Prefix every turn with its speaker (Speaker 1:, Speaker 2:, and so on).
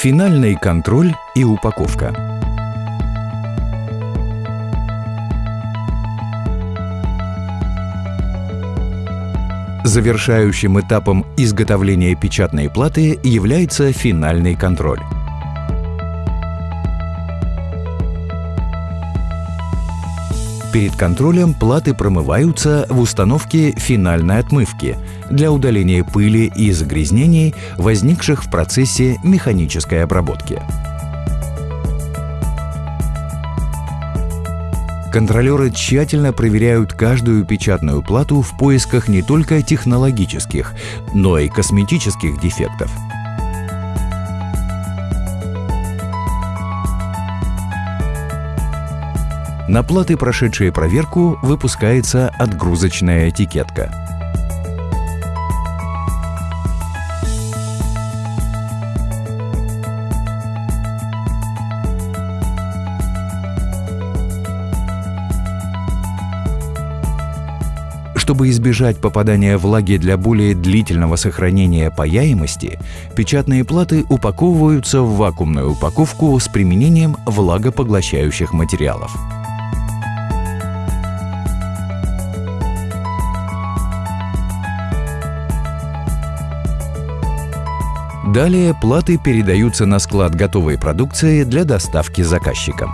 Speaker 1: Финальный контроль и упаковка. Завершающим этапом изготовления печатной платы является финальный контроль. Перед контролем платы промываются в установке финальной отмывки для удаления пыли и загрязнений, возникших в процессе механической обработки. Контролеры тщательно проверяют каждую печатную плату в поисках не только технологических, но и косметических дефектов – На платы, прошедшие проверку, выпускается отгрузочная этикетка. Чтобы избежать попадания влаги для более длительного сохранения паяемости, печатные платы упаковываются в вакуумную упаковку с применением влагопоглощающих материалов. Далее платы передаются на склад готовой продукции для доставки заказчикам.